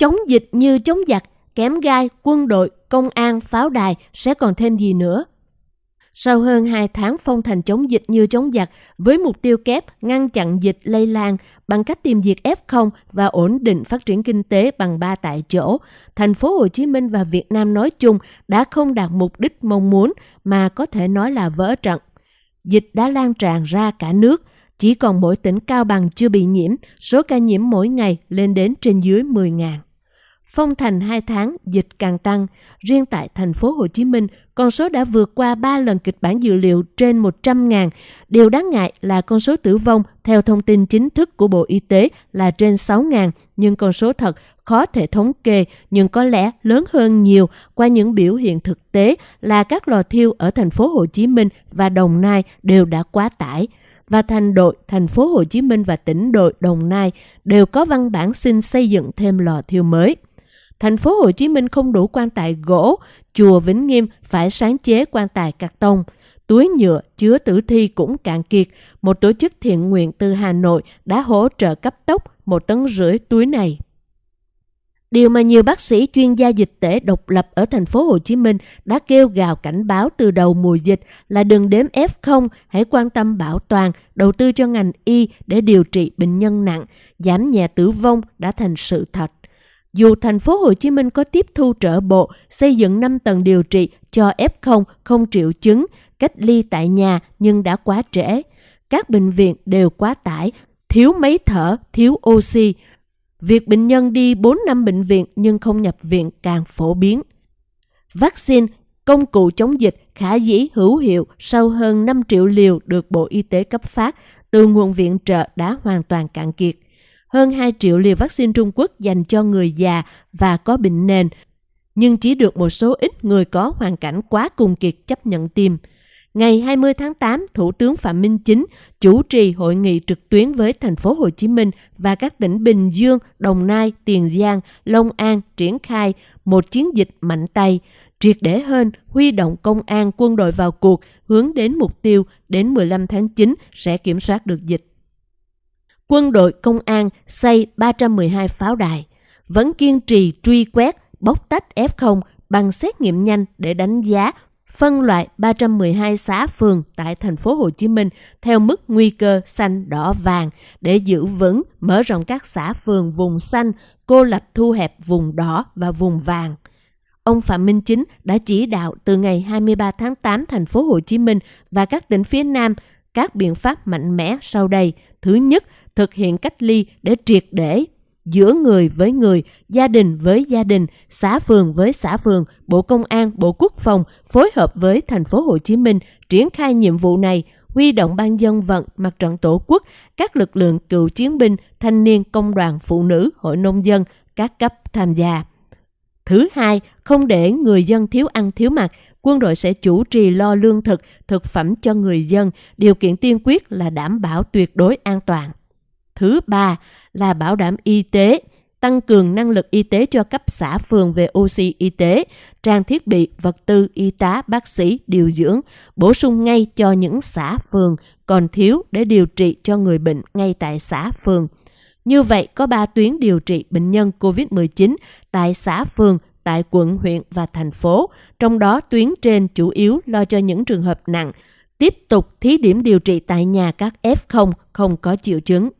Chống dịch như chống giặc, kém gai, quân đội, công an, pháo đài sẽ còn thêm gì nữa? Sau hơn 2 tháng phong thành chống dịch như chống giặc, với mục tiêu kép ngăn chặn dịch lây lan bằng cách tìm diệt F0 và ổn định phát triển kinh tế bằng ba tại chỗ, thành phố Hồ Chí Minh và Việt Nam nói chung đã không đạt mục đích mong muốn mà có thể nói là vỡ trận. Dịch đã lan tràn ra cả nước, chỉ còn mỗi tỉnh Cao Bằng chưa bị nhiễm, số ca nhiễm mỗi ngày lên đến trên dưới 10.000. Phong thành 2 tháng, dịch càng tăng. Riêng tại thành phố Hồ Chí Minh, con số đã vượt qua 3 lần kịch bản dự liệu trên 100.000. Điều đáng ngại là con số tử vong theo thông tin chính thức của Bộ Y tế là trên 6.000, nhưng con số thật khó thể thống kê nhưng có lẽ lớn hơn nhiều qua những biểu hiện thực tế là các lò thiêu ở thành phố Hồ Chí Minh và Đồng Nai đều đã quá tải và thành đội thành phố Hồ Chí Minh và tỉnh đội Đồng Nai đều có văn bản xin xây dựng thêm lò thiêu mới. Thành phố Hồ Chí Minh không đủ quan tài gỗ, chùa Vĩnh Nghiêm phải sáng chế quan tài cạc tông. Túi nhựa chứa tử thi cũng cạn kiệt. Một tổ chức thiện nguyện từ Hà Nội đã hỗ trợ cấp tốc một tấn rưỡi túi này. Điều mà nhiều bác sĩ chuyên gia dịch tễ độc lập ở thành phố Hồ Chí Minh đã kêu gào cảnh báo từ đầu mùa dịch là đừng đếm F0, hãy quan tâm bảo toàn, đầu tư cho ngành y để điều trị bệnh nhân nặng, giảm nhẹ tử vong đã thành sự thật. Dù thành phố Hồ Chí Minh có tiếp thu trở bộ, xây dựng 5 tầng điều trị cho F0 không triệu chứng, cách ly tại nhà nhưng đã quá trễ. Các bệnh viện đều quá tải, thiếu máy thở, thiếu oxy. Việc bệnh nhân đi 4 năm bệnh viện nhưng không nhập viện càng phổ biến. Vaccine, công cụ chống dịch khả dĩ hữu hiệu sau hơn 5 triệu liều được Bộ Y tế cấp phát từ nguồn viện trợ đã hoàn toàn cạn kiệt hơn 2 triệu liều vaccine Trung Quốc dành cho người già và có bệnh nền, nhưng chỉ được một số ít người có hoàn cảnh quá cùng kiệt chấp nhận tiêm. Ngày 20 tháng 8, Thủ tướng Phạm Minh Chính chủ trì hội nghị trực tuyến với thành phố Hồ Chí Minh và các tỉnh Bình Dương, Đồng Nai, Tiền Giang, Long An triển khai một chiến dịch mạnh tay, triệt để hơn huy động công an quân đội vào cuộc hướng đến mục tiêu đến 15 tháng 9 sẽ kiểm soát được dịch quân đội công an xây 312 pháo đài, vẫn kiên trì truy quét, bóc tách F0 bằng xét nghiệm nhanh để đánh giá phân loại 312 xã phường tại thành phố Hồ Chí Minh theo mức nguy cơ xanh đỏ vàng để giữ vững mở rộng các xã phường vùng xanh, cô lập thu hẹp vùng đỏ và vùng vàng. Ông Phạm Minh Chính đã chỉ đạo từ ngày 23 tháng 8 thành phố Hồ Chí Minh và các tỉnh phía Nam các biện pháp mạnh mẽ sau đây. Thứ nhất, thực hiện cách ly để triệt để giữa người với người, gia đình với gia đình, xã phường với xã phường, Bộ Công an, Bộ Quốc phòng phối hợp với thành phố Hồ Chí Minh triển khai nhiệm vụ này, huy động ban dân vận, mặt trận tổ quốc, các lực lượng cựu chiến binh, thanh niên, công đoàn, phụ nữ, hội nông dân, các cấp tham gia. Thứ hai, không để người dân thiếu ăn thiếu mặc, quân đội sẽ chủ trì lo lương thực, thực phẩm cho người dân, điều kiện tiên quyết là đảm bảo tuyệt đối an toàn. Thứ ba là bảo đảm y tế, tăng cường năng lực y tế cho cấp xã phường về oxy y tế, trang thiết bị, vật tư, y tá, bác sĩ, điều dưỡng, bổ sung ngay cho những xã phường còn thiếu để điều trị cho người bệnh ngay tại xã phường. Như vậy, có 3 tuyến điều trị bệnh nhân COVID-19 tại xã phường, tại quận, huyện và thành phố, trong đó tuyến trên chủ yếu lo cho những trường hợp nặng, tiếp tục thí điểm điều trị tại nhà các F0 không có triệu chứng.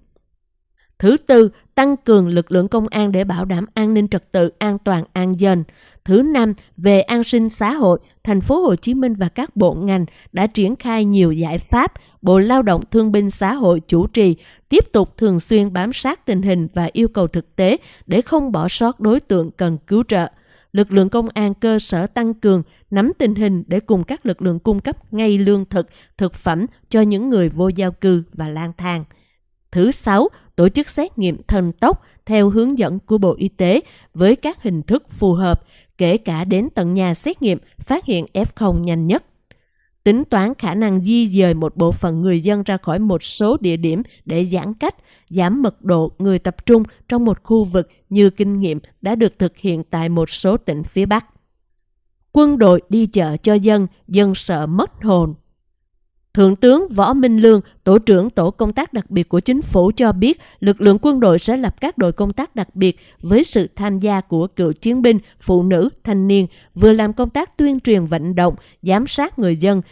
Thứ tư, tăng cường lực lượng công an để bảo đảm an ninh trật tự, an toàn, an dân. Thứ năm, về an sinh xã hội, thành phố Hồ Chí Minh và các bộ ngành đã triển khai nhiều giải pháp. Bộ Lao động Thương binh Xã hội chủ trì, tiếp tục thường xuyên bám sát tình hình và yêu cầu thực tế để không bỏ sót đối tượng cần cứu trợ. Lực lượng công an cơ sở tăng cường, nắm tình hình để cùng các lực lượng cung cấp ngay lương thực, thực phẩm cho những người vô gia cư và lang thang. Thứ sáu, tổ chức xét nghiệm thần tốc theo hướng dẫn của Bộ Y tế với các hình thức phù hợp, kể cả đến tận nhà xét nghiệm phát hiện F0 nhanh nhất. Tính toán khả năng di dời một bộ phận người dân ra khỏi một số địa điểm để giãn cách, giảm mật độ người tập trung trong một khu vực như kinh nghiệm đã được thực hiện tại một số tỉnh phía Bắc. Quân đội đi chợ cho dân, dân sợ mất hồn. Thượng tướng Võ Minh Lương, Tổ trưởng Tổ công tác đặc biệt của chính phủ cho biết lực lượng quân đội sẽ lập các đội công tác đặc biệt với sự tham gia của cựu chiến binh, phụ nữ, thanh niên, vừa làm công tác tuyên truyền vận động, giám sát người dân,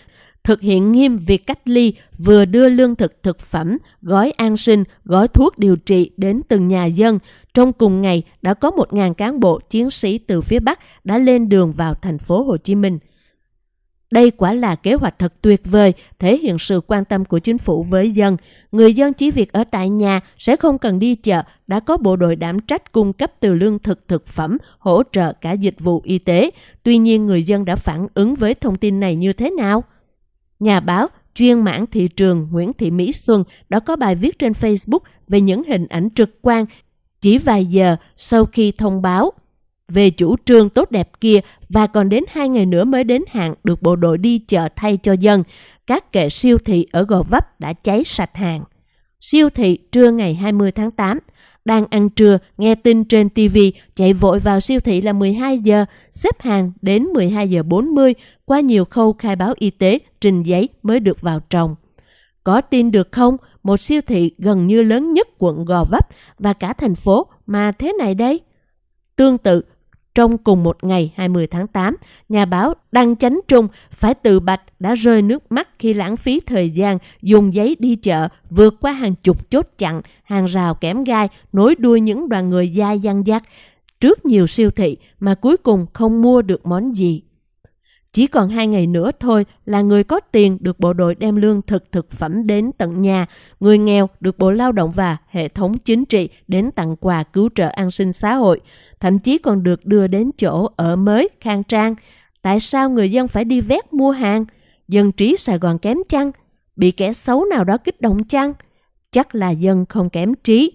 thực hiện nghiêm việc cách ly, vừa đưa lương thực thực phẩm, gói an sinh, gói thuốc điều trị đến từng nhà dân. Trong cùng ngày, đã có 1.000 cán bộ chiến sĩ từ phía Bắc đã lên đường vào thành phố Hồ Chí Minh. Đây quả là kế hoạch thật tuyệt vời, thể hiện sự quan tâm của chính phủ với dân. Người dân chỉ việc ở tại nhà sẽ không cần đi chợ, đã có bộ đội đảm trách cung cấp từ lương thực thực phẩm, hỗ trợ cả dịch vụ y tế. Tuy nhiên người dân đã phản ứng với thông tin này như thế nào? Nhà báo chuyên mảng thị trường Nguyễn Thị Mỹ Xuân đã có bài viết trên Facebook về những hình ảnh trực quan chỉ vài giờ sau khi thông báo về chủ trương tốt đẹp kia và còn đến hai ngày nữa mới đến hạn được bộ đội đi chợ thay cho dân. Các kệ siêu thị ở Gò Vấp đã cháy sạch hàng. Siêu thị trưa ngày 20 tháng 8. Đang ăn trưa, nghe tin trên TV, chạy vội vào siêu thị là 12 giờ, xếp hàng đến 12 giờ 40, qua nhiều khâu khai báo y tế, trình giấy mới được vào trồng. Có tin được không? Một siêu thị gần như lớn nhất quận Gò Vấp và cả thành phố mà thế này đây. Tương tự, trong cùng một ngày 20 tháng 8, nhà báo Đăng Chánh Trung phải tự bạch đã rơi nước mắt khi lãng phí thời gian dùng giấy đi chợ vượt qua hàng chục chốt chặn, hàng rào kém gai, nối đuôi những đoàn người dai dăng dắt trước nhiều siêu thị mà cuối cùng không mua được món gì. Chỉ còn hai ngày nữa thôi là người có tiền được bộ đội đem lương thực thực phẩm đến tận nhà, người nghèo được Bộ Lao động và hệ thống chính trị đến tặng quà cứu trợ an sinh xã hội, thậm chí còn được đưa đến chỗ ở mới, khang trang. Tại sao người dân phải đi vét mua hàng? Dân trí Sài Gòn kém chăng? Bị kẻ xấu nào đó kích động chăng? Chắc là dân không kém trí,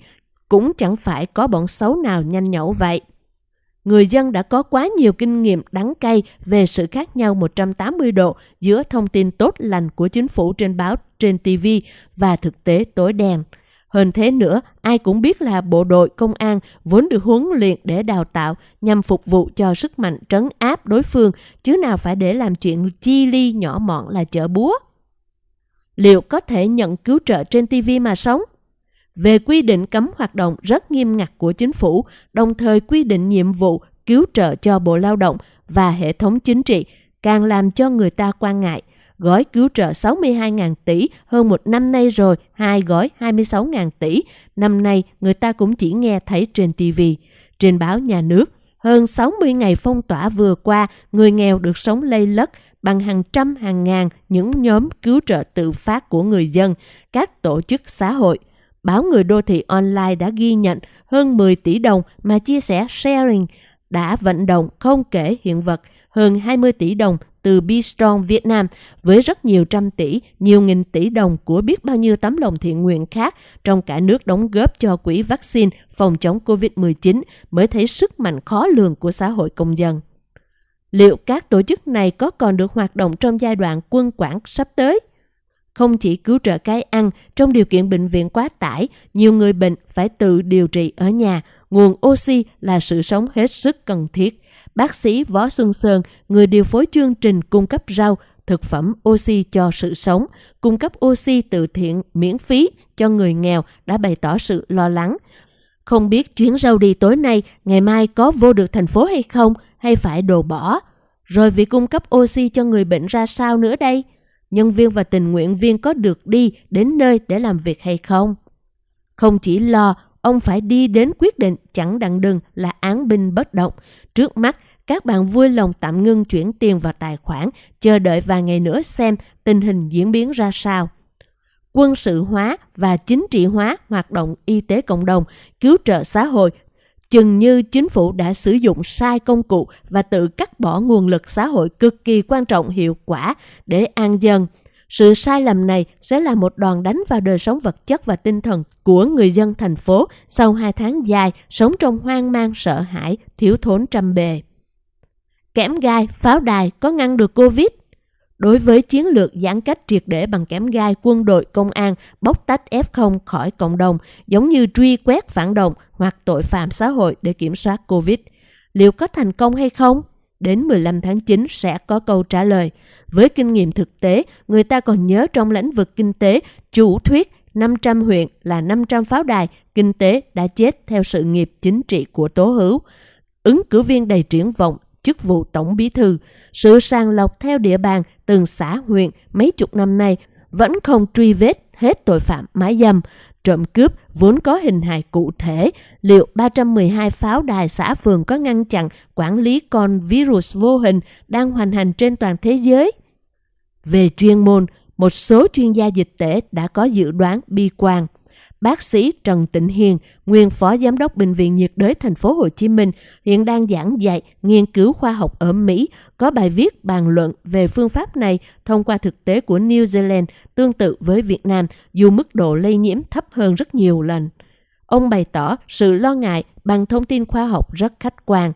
cũng chẳng phải có bọn xấu nào nhanh nhẩu vậy người dân đã có quá nhiều kinh nghiệm đắng cay về sự khác nhau 180 độ giữa thông tin tốt lành của chính phủ trên báo, trên TV và thực tế tối đen. Hơn thế nữa, ai cũng biết là bộ đội công an vốn được huấn luyện để đào tạo nhằm phục vụ cho sức mạnh trấn áp đối phương, chứ nào phải để làm chuyện chi ly nhỏ mọn là chở búa. Liệu có thể nhận cứu trợ trên TV mà sống? Về quy định cấm hoạt động rất nghiêm ngặt của chính phủ, đồng thời quy định nhiệm vụ cứu trợ cho Bộ Lao động và hệ thống chính trị, càng làm cho người ta quan ngại. Gói cứu trợ 62.000 tỷ hơn một năm nay rồi, hai gói 26.000 tỷ. Năm nay người ta cũng chỉ nghe thấy trên TV, trên báo nhà nước. Hơn 60 ngày phong tỏa vừa qua, người nghèo được sống lây lất bằng hàng trăm hàng ngàn những nhóm cứu trợ tự phát của người dân, các tổ chức xã hội – báo Người Đô Thị Online đã ghi nhận hơn 10 tỷ đồng mà chia sẻ sharing đã vận động không kể hiện vật hơn 20 tỷ đồng từ Bistron Việt Nam với rất nhiều trăm tỷ, nhiều nghìn tỷ đồng của biết bao nhiêu tấm lòng thiện nguyện khác trong cả nước đóng góp cho quỹ vaccine phòng chống COVID-19 mới thấy sức mạnh khó lường của xã hội công dân. Liệu các tổ chức này có còn được hoạt động trong giai đoạn quân quản sắp tới? Không chỉ cứu trợ cái ăn, trong điều kiện bệnh viện quá tải, nhiều người bệnh phải tự điều trị ở nhà. Nguồn oxy là sự sống hết sức cần thiết. Bác sĩ Võ Xuân Sơn, người điều phối chương trình cung cấp rau, thực phẩm oxy cho sự sống, cung cấp oxy từ thiện miễn phí cho người nghèo đã bày tỏ sự lo lắng. Không biết chuyến rau đi tối nay, ngày mai có vô được thành phố hay không, hay phải đồ bỏ. Rồi việc cung cấp oxy cho người bệnh ra sao nữa đây? Nhân viên và tình nguyện viên có được đi đến nơi để làm việc hay không. Không chỉ lo, ông phải đi đến quyết định chẳng đặng đừng là án binh bất động. Trước mắt, các bạn vui lòng tạm ngưng chuyển tiền vào tài khoản, chờ đợi vài ngày nữa xem tình hình diễn biến ra sao. Quân sự hóa và chính trị hóa hoạt động y tế cộng đồng, cứu trợ xã hội chừng như chính phủ đã sử dụng sai công cụ và tự cắt bỏ nguồn lực xã hội cực kỳ quan trọng hiệu quả để an dân. Sự sai lầm này sẽ là một đòn đánh vào đời sống vật chất và tinh thần của người dân thành phố sau hai tháng dài sống trong hoang mang sợ hãi, thiếu thốn trăm bề. Kẽm gai, pháo đài có ngăn được Covid? Đối với chiến lược giãn cách triệt để bằng kẽm gai, quân đội, công an bóc tách F0 khỏi cộng đồng, giống như truy quét phản động hoặc tội phạm xã hội để kiểm soát Covid. Liệu có thành công hay không? đến 15 tháng 9 sẽ có câu trả lời. Với kinh nghiệm thực tế, người ta còn nhớ trong lĩnh vực kinh tế, chủ thuyết 500 huyện là 500 pháo đài, kinh tế đã chết theo sự nghiệp chính trị của Tố Hữu. Ứng cử viên đầy triển vọng, chức vụ tổng bí thư, sự sàng lọc theo địa bàn từng xã huyện mấy chục năm nay vẫn không truy vết hết tội phạm mái dâm, trộm cướp vốn có hình hài cụ thể, liệu 312 pháo đài xã phường có ngăn chặn quản lý con virus vô hình đang hoành hành trên toàn thế giới? Về chuyên môn, một số chuyên gia dịch tễ đã có dự đoán bi quan. Bác sĩ Trần Tịnh Hiền, nguyên phó giám đốc bệnh viện nhiệt đới thành phố Hồ Chí Minh, hiện đang giảng dạy nghiên cứu khoa học ở Mỹ, có bài viết bàn luận về phương pháp này thông qua thực tế của New Zealand tương tự với Việt Nam, dù mức độ lây nhiễm thấp hơn rất nhiều lần. Ông bày tỏ sự lo ngại bằng thông tin khoa học rất khách quan.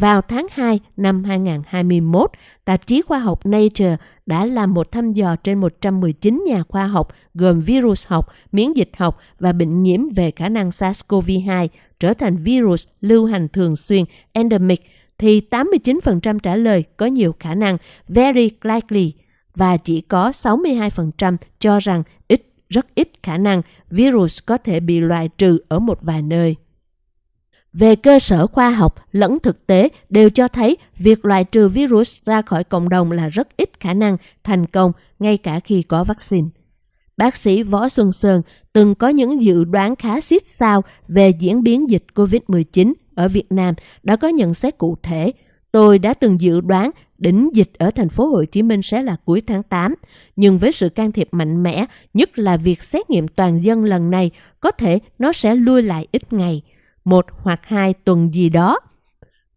Vào tháng 2 năm 2021, tạp chí khoa học Nature đã làm một thăm dò trên 119 nhà khoa học gồm virus học, miễn dịch học và bệnh nhiễm về khả năng SARS-CoV-2 trở thành virus lưu hành thường xuyên endemic thì 89% trả lời có nhiều khả năng very likely và chỉ có 62% cho rằng ít rất ít khả năng virus có thể bị loại trừ ở một vài nơi. Về cơ sở khoa học lẫn thực tế đều cho thấy việc loại trừ virus ra khỏi cộng đồng là rất ít khả năng thành công ngay cả khi có vaccine. Bác sĩ Võ Xuân Sơn từng có những dự đoán khá xít sao về diễn biến dịch COVID-19 ở Việt Nam đã có nhận xét cụ thể. Tôi đã từng dự đoán đỉnh dịch ở thành phố Hồ Chí Minh sẽ là cuối tháng 8, nhưng với sự can thiệp mạnh mẽ, nhất là việc xét nghiệm toàn dân lần này, có thể nó sẽ lui lại ít ngày một hoặc hai tuần gì đó.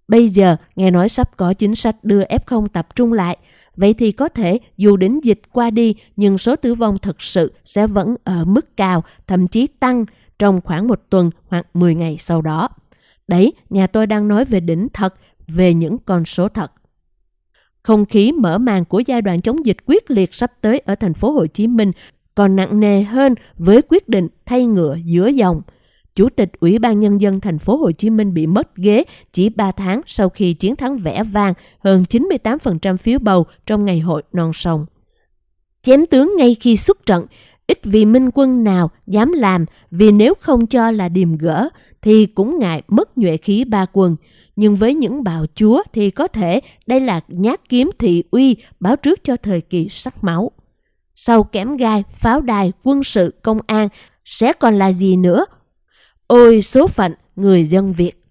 Bây giờ nghe nói sắp có chính sách đưa F0 tập trung lại, vậy thì có thể dù đến dịch qua đi nhưng số tử vong thực sự sẽ vẫn ở mức cao, thậm chí tăng trong khoảng một tuần hoặc 10 ngày sau đó. Đấy, nhà tôi đang nói về đỉnh thật, về những con số thật. Không khí mở màn của giai đoạn chống dịch quyết liệt sắp tới ở thành phố Hồ Chí Minh còn nặng nề hơn với quyết định thay ngựa giữa dòng – Chủ tịch Ủy ban Nhân dân thành phố Hồ Chí Minh bị mất ghế chỉ 3 tháng sau khi chiến thắng vẻ vang hơn 98% phiếu bầu trong ngày hội non sông. Chém tướng ngay khi xuất trận, ít vì minh quân nào dám làm vì nếu không cho là điềm gỡ thì cũng ngại mất nhuệ khí ba quân. Nhưng với những bào chúa thì có thể đây là nhát kiếm thị uy báo trước cho thời kỳ sắc máu. Sau kém gai, pháo đài, quân sự, công an sẽ còn là gì nữa Ôi số phận người dân Việt!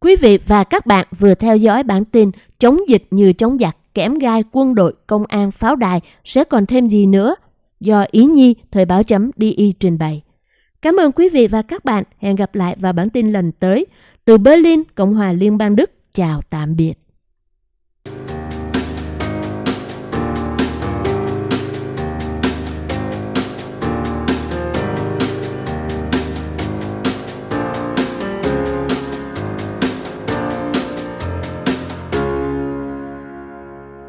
Quý vị và các bạn vừa theo dõi bản tin chống dịch như chống giặc, kẽm gai quân đội, công an, pháo đài sẽ còn thêm gì nữa? Do Ý Nhi, Thời báo chấm DI trình bày. Cảm ơn quý vị và các bạn. Hẹn gặp lại vào bản tin lần tới. Từ Berlin, Cộng hòa Liên bang Đức. Chào tạm biệt.